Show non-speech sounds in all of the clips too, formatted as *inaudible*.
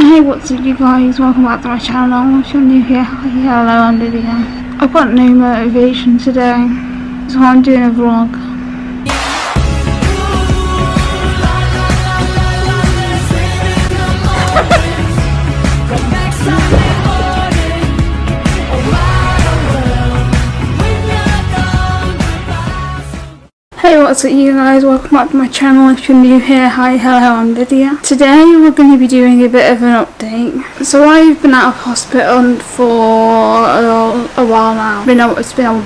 Hey, what's up you guys? Welcome back to my channel. If you're new here, hi, hello, I'm Lydia. I've got no motivation today, so I'm doing a vlog. *laughs* Hey what's up you guys, welcome back to my channel if you're new here, hi, hello, I'm Lydia. Today we're going to be doing a bit of an update. So I've been out of hospital for a, a while now. Been out, it's been a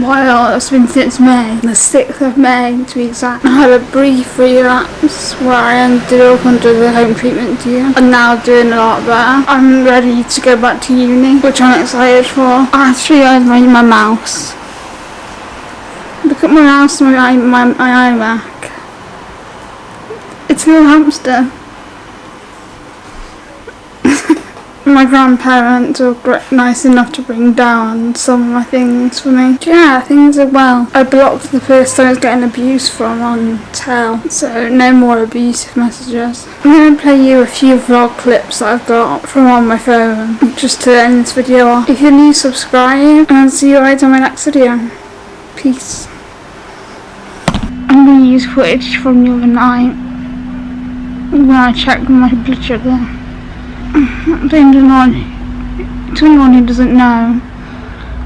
while, it's been since May, the 6th of May to be exact. I had a brief relapse where I ended up under the home treatment unit. I'm now doing a lot better. I'm ready to go back to uni, which I'm excited for. I actually earned my, my mouse. Look at my house and my, my, my iMac. It's a little hamster. *laughs* my grandparents were nice enough to bring down some of my things for me. Yeah, things are well. I blocked the person I was getting abuse from on Tel, so no more abusive messages. I'm going to play you a few vlog clips that I've got from on my phone, just to end this video off. If you're new, subscribe, and I'll see you guys on my next video. Peace. Use footage from the other night when I checked my blood sugar. To anyone, to anyone who doesn't know,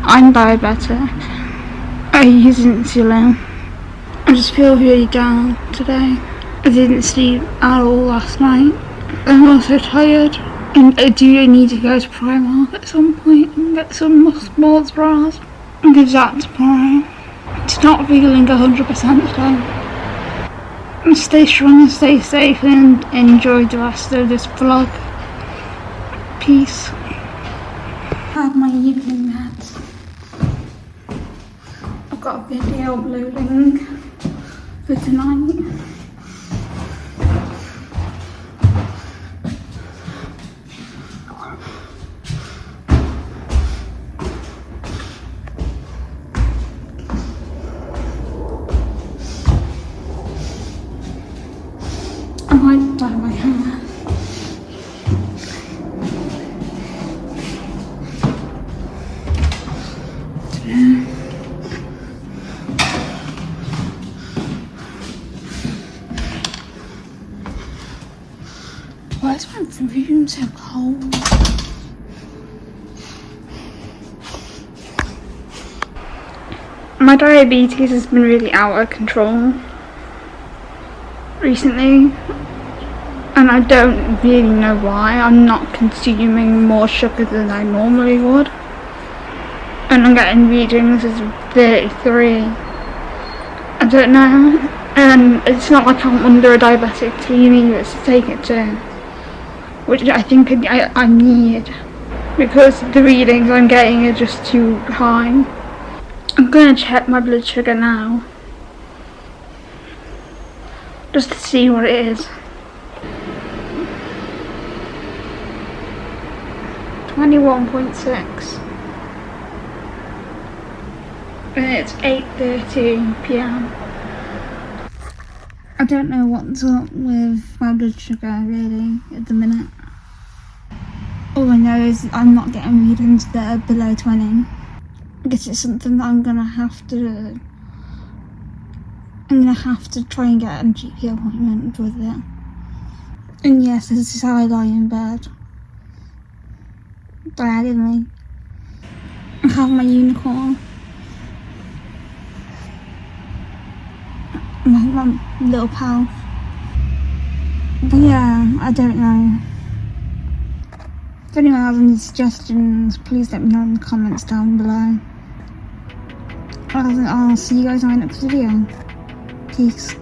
I'm diabetic. I use insulin. I just feel really down today. I didn't sleep at all last night. I'm also tired. And I do need to go to Primark at some point and get some sports bras. I'll give that tomorrow. It's not feeling 100% today. Stay strong and stay safe and enjoy the rest of this vlog. Peace. Have my evening meds. I've got a video uploading for tonight. I might dye my hair. Why is my room so cold? My diabetes has been really out of control recently and I don't really know why. I'm not consuming more sugar than I normally would. And I'm getting readings as 33. I don't know. And it's not like I'm under a diabetic team either to take it to. Which I think I, I need. Because the readings I'm getting are just too high. I'm gonna check my blood sugar now. Just to see what it is. 21.6 and it's 8.13pm I don't know what's up with my blood sugar really at the minute. All I know is I'm not getting readings that are below 20 I guess it's something that I'm gonna have to I'm gonna have to try and get a GP appointment with it. And yes this is how I lie in bed diagonally. I have my unicorn. My, my little pal. But yeah, I don't know. If anyone has any suggestions, please let me know in the comments down below. I'll see you guys in my next video. Peace.